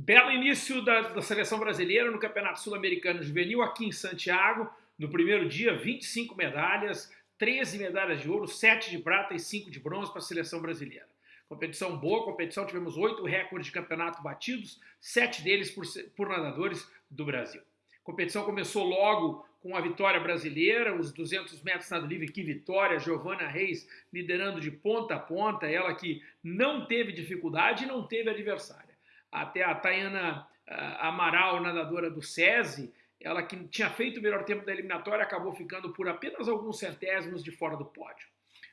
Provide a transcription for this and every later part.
Belo início da, da seleção brasileira no Campeonato Sul-Americano Juvenil aqui em Santiago. No primeiro dia, 25 medalhas, 13 medalhas de ouro, 7 de prata e 5 de bronze para a seleção brasileira. Competição boa, competição, tivemos 8 recordes de campeonato batidos, 7 deles por, por nadadores do Brasil. Competição começou logo com a vitória brasileira, os 200 metros nado livre, que vitória, Giovana Reis liderando de ponta a ponta, ela que não teve dificuldade e não teve adversário até a Tayana Amaral, nadadora do SESI, ela que tinha feito o melhor tempo da eliminatória, acabou ficando por apenas alguns centésimos de fora do pódio.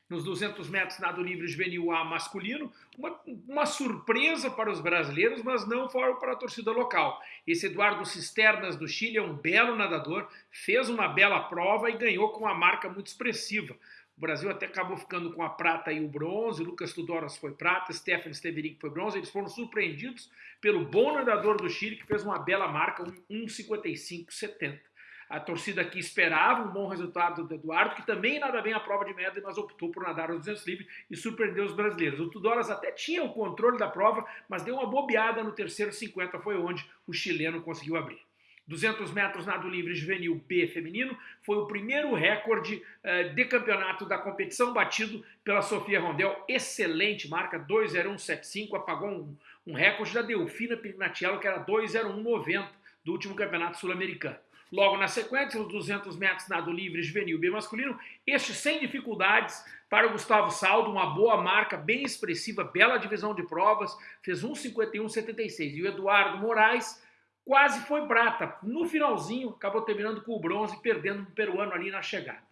Nos 200 metros nado livre juvenil A masculino, uma, uma surpresa para os brasileiros, mas não para a torcida local. Esse Eduardo Cisternas do Chile é um belo nadador, fez uma bela prova e ganhou com uma marca muito expressiva. O Brasil até acabou ficando com a prata e o bronze, Lucas Tudoras foi prata, Stefan Steverink foi bronze, eles foram surpreendidos pelo bom nadador do Chile, que fez uma bela marca, 1,55,70. A torcida aqui esperava um bom resultado do Eduardo, que também nada bem a prova de média, mas optou por nadar os 200 livre e surpreendeu os brasileiros. O Tudoras até tinha o controle da prova, mas deu uma bobeada no terceiro 50, foi onde o chileno conseguiu abrir. 200 metros nado livre juvenil B feminino, foi o primeiro recorde uh, de campeonato da competição batido pela Sofia Rondel. Excelente marca, 2,0175, apagou um, um recorde da Delfina Pignatiello, que era 2,0190 do último campeonato sul-americano. Logo na sequência, os 200 metros nado livre juvenil B masculino, este sem dificuldades para o Gustavo Saldo, uma boa marca, bem expressiva, bela divisão de provas, fez 1,51,76. E o Eduardo Moraes quase foi prata. No finalzinho, acabou terminando com o bronze, perdendo o peruano ali na chegada.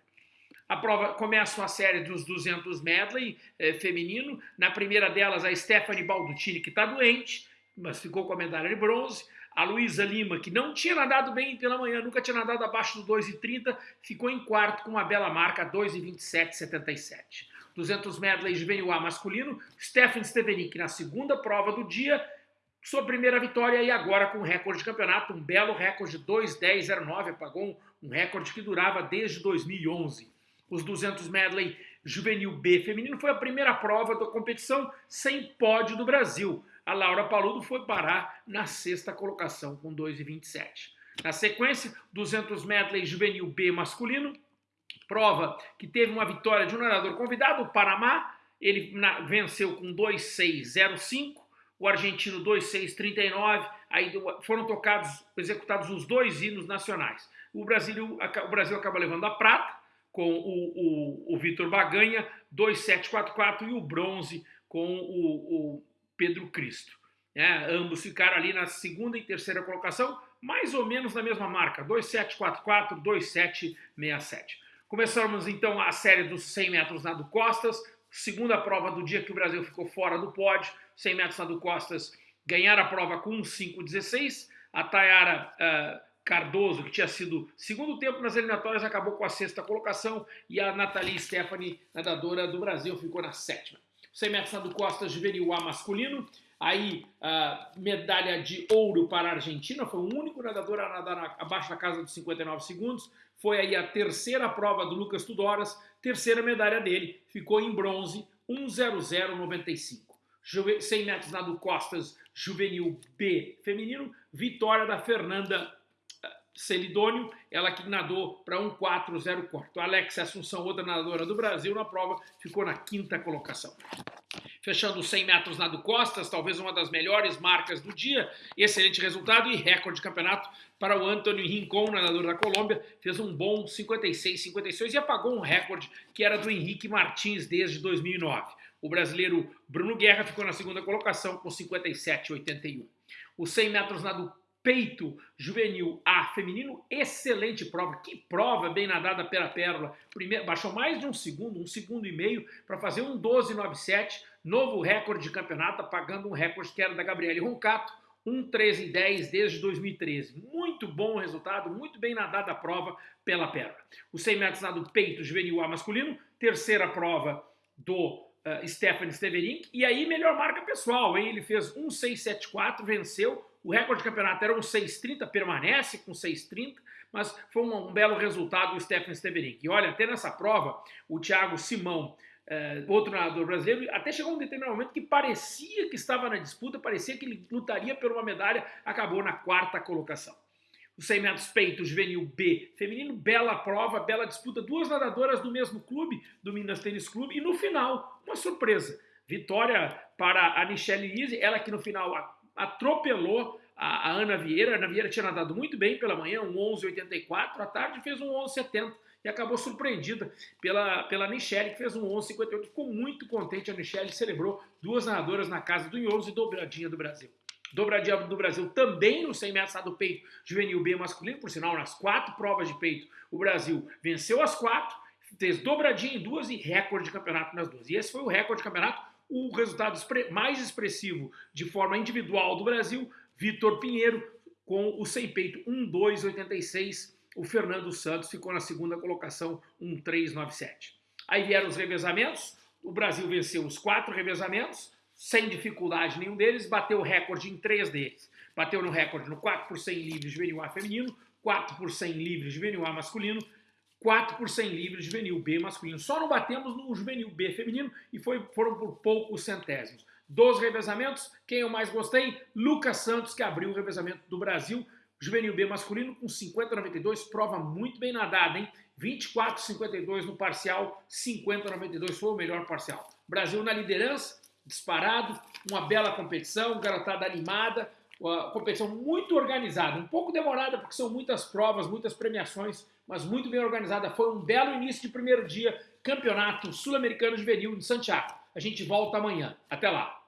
A prova começa uma série dos 200 medley eh, feminino. Na primeira delas, a Stephanie Baldutini, que está doente, mas ficou com a medalha de bronze. A Luísa Lima, que não tinha nadado bem pela manhã, nunca tinha nadado abaixo do 2,30, ficou em quarto com uma bela marca, 2,27,77. 200 medley juvenil A masculino, Stefan Stevenik na segunda prova do dia, sua primeira vitória e agora com um recorde de campeonato, um belo recorde de 2.10.09, apagou um, recorde que durava desde 2011. Os 200 medley juvenil B feminino foi a primeira prova da competição sem pódio do Brasil. A Laura Paludo foi parar na sexta colocação com 2,27. Na sequência, 200 medley juvenil B masculino, prova que teve uma vitória de um nadador convidado, o Panamá, ele venceu com 2,605 o argentino 2639, aí foram tocados, executados os dois hinos nacionais. O Brasil, o Brasil acaba levando a prata com o, o, o Vitor Baganha, 2744, e o bronze com o, o Pedro Cristo. É, ambos ficaram ali na segunda e terceira colocação, mais ou menos na mesma marca, 2744, 2767. Começamos então a série dos 100 metros nado costas, segunda prova do dia que o Brasil ficou fora do pódio, 100 metros nado costas, ganhar a prova com 1,5,16. A Tayara uh, Cardoso, que tinha sido segundo tempo nas eliminatórias, acabou com a sexta colocação. E a Nathalie Stephanie, nadadora do Brasil, ficou na sétima. 100 metros nado costas juvenil A masculino. Aí, uh, medalha de ouro para a Argentina, foi o único nadador a nadar abaixo da casa dos 59 segundos. Foi aí a terceira prova do Lucas Tudoras, terceira medalha dele, ficou em bronze, 1.0095. 100 metros nado costas juvenil B feminino, vitória da Fernanda eh, Celidônio, ela que nadou para 1.404. Alex Assunção, outra nadadora do Brasil, na prova, ficou na quinta colocação fechando 100 metros nado costas, talvez uma das melhores marcas do dia. Excelente resultado e recorde de campeonato para o Anthony Rincon, nadador da Colômbia. Fez um bom 56-56 e apagou um recorde que era do Henrique Martins desde 2009. O brasileiro Bruno Guerra ficou na segunda colocação com 57-81. Os 100 metros nado peito juvenil A feminino, excelente prova. Que prova bem nadada pela Pérola. Primeiro, baixou mais de um segundo, um segundo e meio, para fazer um 12,97. Novo recorde de campeonato, apagando um recorde que era da Gabriele Roncato, um 13 10 desde 2013. Muito bom resultado, muito bem nadada a prova pela Pérola. O 100 metros nado peito juvenil A masculino, terceira prova do uh, Stefan Steverink, e aí melhor marca pessoal, hein? Ele fez 1,674, venceu o recorde de campeonato era um 6,30, permanece com 6,30, mas foi um, um, belo resultado do Stephen Steverink. E olha, até nessa prova, o Thiago Simão é, outro nadador brasileiro, até chegou um determinado momento que parecia que estava na disputa, parecia que ele lutaria por uma medalha, acabou na quarta colocação. O 100 metros peito juvenil B feminino, bela prova, bela disputa, duas nadadoras do mesmo clube, do Minas Tênis Clube, e no final, uma surpresa, vitória para a Michelle Lise, ela que no final atropelou a, Ana Vieira, a Ana Vieira tinha nadado muito bem pela manhã, um 11,84, à tarde fez um 11,70, e acabou surpreendida pela, pela Nichelle, que fez um 11,58. Ficou muito contente a Nichelle, celebrou duas nadadoras na casa do Inhoso e dobradinha do Brasil. Dobradinha do Brasil também no 100 metros do peito juvenil B masculino, por sinal, nas quatro provas de peito, o Brasil venceu as quatro, fez dobradinha em duas e recorde de campeonato nas duas. E esse foi o recorde de campeonato, o resultado mais expressivo de forma individual do Brasil, Vitor Pinheiro, com o 100 peito 1,286 o Fernando Santos ficou na segunda colocação, 1,397. Aí vieram os revezamentos, o Brasil venceu os quatro revezamentos, sem dificuldade nenhum deles, bateu o recorde em três deles. Bateu no recorde no 4 por 100 livre juvenil A feminino, 4 por 100 livre juvenil A masculino, 4 por 100 livre juvenil B masculino. Só não batemos no juvenil B feminino e foi, foram por poucos centésimos. Dos revezamentos, quem eu mais gostei? Lucas Santos, que abriu o revezamento do Brasil, Juvenil B masculino com 50,92, prova muito bem nadada, hein? 24,52 no parcial, 50,92 foi o melhor parcial. Brasil na liderança, disparado, uma bela competição, garotada animada, competição muito organizada, um pouco demorada porque são muitas provas, muitas premiações, mas muito bem organizada. Foi um belo início de primeiro dia, campeonato sul-americano juvenil de Santiago. A gente volta amanhã. Até lá!